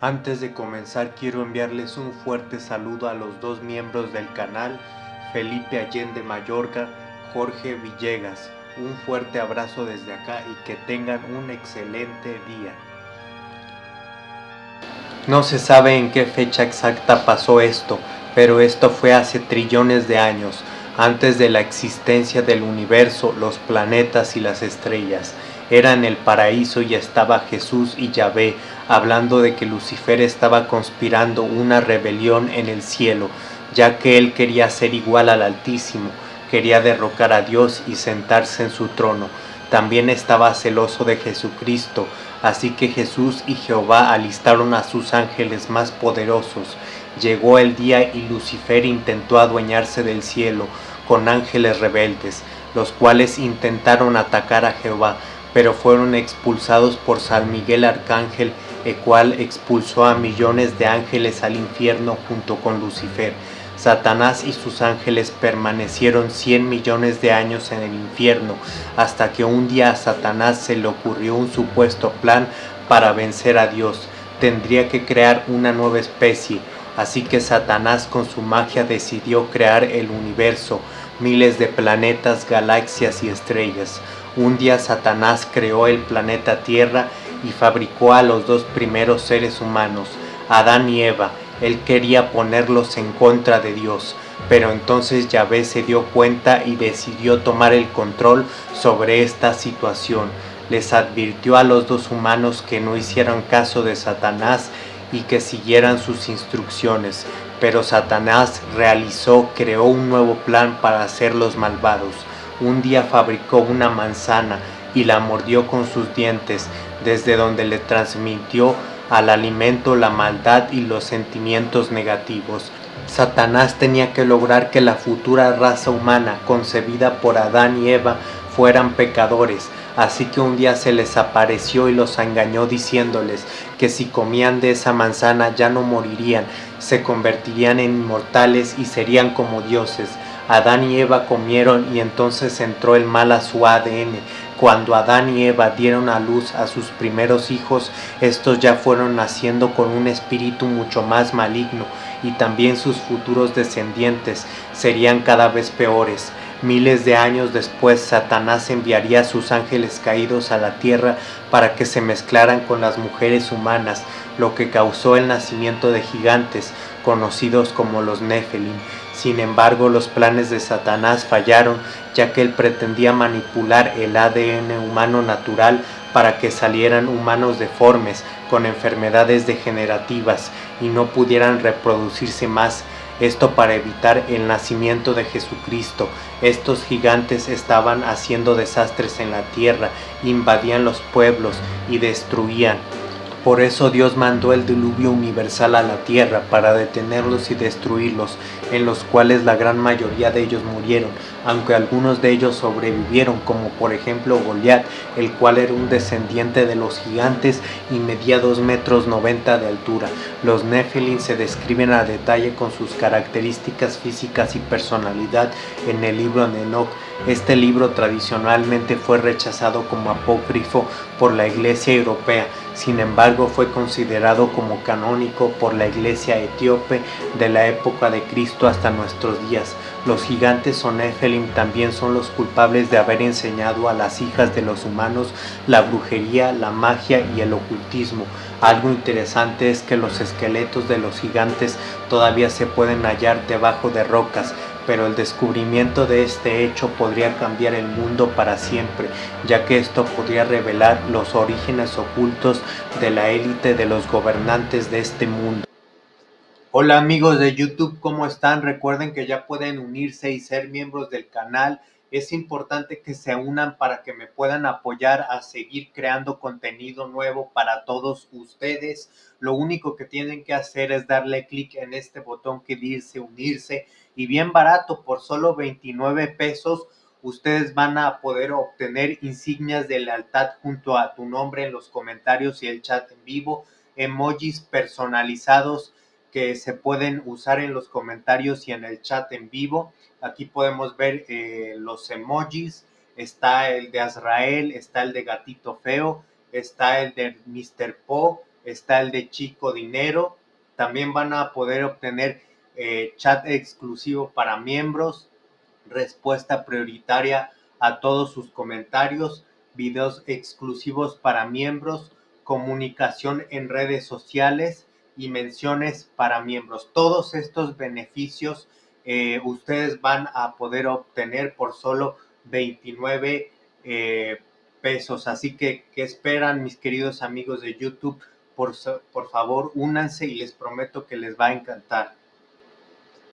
Antes de comenzar quiero enviarles un fuerte saludo a los dos miembros del canal, Felipe Allende Mayorga, Jorge Villegas. Un fuerte abrazo desde acá y que tengan un excelente día. No se sabe en qué fecha exacta pasó esto, pero esto fue hace trillones de años, antes de la existencia del universo, los planetas y las estrellas. Era en el paraíso y estaba Jesús y Yahvé hablando de que Lucifer estaba conspirando una rebelión en el cielo, ya que él quería ser igual al Altísimo, quería derrocar a Dios y sentarse en su trono. También estaba celoso de Jesucristo, así que Jesús y Jehová alistaron a sus ángeles más poderosos. Llegó el día y Lucifer intentó adueñarse del cielo con ángeles rebeldes, los cuales intentaron atacar a Jehová, pero fueron expulsados por San Miguel Arcángel, el cual expulsó a millones de ángeles al infierno junto con Lucifer. Satanás y sus ángeles permanecieron cien millones de años en el infierno, hasta que un día a Satanás se le ocurrió un supuesto plan para vencer a Dios. Tendría que crear una nueva especie, así que Satanás con su magia decidió crear el universo, miles de planetas, galaxias y estrellas. Un día Satanás creó el planeta Tierra y fabricó a los dos primeros seres humanos, Adán y Eva. Él quería ponerlos en contra de Dios, pero entonces Yahvé se dio cuenta y decidió tomar el control sobre esta situación. Les advirtió a los dos humanos que no hicieran caso de Satanás y que siguieran sus instrucciones, pero Satanás realizó, creó un nuevo plan para hacerlos malvados un día fabricó una manzana y la mordió con sus dientes, desde donde le transmitió al alimento la maldad y los sentimientos negativos. Satanás tenía que lograr que la futura raza humana concebida por Adán y Eva fueran pecadores, así que un día se les apareció y los engañó diciéndoles que si comían de esa manzana ya no morirían, se convertirían en inmortales y serían como dioses. Adán y Eva comieron y entonces entró el mal a su ADN. Cuando Adán y Eva dieron a luz a sus primeros hijos, estos ya fueron naciendo con un espíritu mucho más maligno y también sus futuros descendientes serían cada vez peores. Miles de años después, Satanás enviaría a sus ángeles caídos a la tierra para que se mezclaran con las mujeres humanas, lo que causó el nacimiento de gigantes, conocidos como los Nephilim. Sin embargo, los planes de Satanás fallaron, ya que él pretendía manipular el ADN humano natural para que salieran humanos deformes, con enfermedades degenerativas, y no pudieran reproducirse más, esto para evitar el nacimiento de Jesucristo. Estos gigantes estaban haciendo desastres en la tierra, invadían los pueblos y destruían. Por eso Dios mandó el diluvio universal a la tierra para detenerlos y destruirlos, en los cuales la gran mayoría de ellos murieron, aunque algunos de ellos sobrevivieron, como por ejemplo Goliat, el cual era un descendiente de los gigantes y medía 2 metros 90 de altura. Los Nephilim se describen a detalle con sus características físicas y personalidad en el libro de Enoch. Este libro tradicionalmente fue rechazado como apócrifo por la Iglesia Europea, sin embargo fue considerado como canónico por la iglesia etíope de la época de Cristo hasta nuestros días. Los gigantes o Nephilim también son los culpables de haber enseñado a las hijas de los humanos la brujería, la magia y el ocultismo. Algo interesante es que los esqueletos de los gigantes todavía se pueden hallar debajo de rocas, pero el descubrimiento de este hecho podría cambiar el mundo para siempre, ya que esto podría revelar los orígenes ocultos de la élite de los gobernantes de este mundo. Hola amigos de YouTube, ¿cómo están? Recuerden que ya pueden unirse y ser miembros del canal. Es importante que se unan para que me puedan apoyar a seguir creando contenido nuevo para todos ustedes. Lo único que tienen que hacer es darle clic en este botón que dice unirse y bien barato, por solo 29 pesos, ustedes van a poder obtener insignias de lealtad junto a tu nombre en los comentarios y el chat en vivo, emojis personalizados que se pueden usar en los comentarios y en el chat en vivo. Aquí podemos ver eh, los emojis, está el de Azrael, está el de Gatito Feo, está el de Mr. Po, está el de Chico Dinero. También van a poder obtener eh, chat exclusivo para miembros, respuesta prioritaria a todos sus comentarios, videos exclusivos para miembros, comunicación en redes sociales y menciones para miembros. Todos estos beneficios eh, ustedes van a poder obtener por solo 29 eh, pesos. Así que, ¿qué esperan mis queridos amigos de YouTube? Por, por favor, únanse y les prometo que les va a encantar.